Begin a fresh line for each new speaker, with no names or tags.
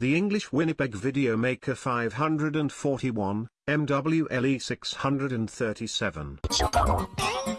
The English Winnipeg Video Maker 541, MWLE 637.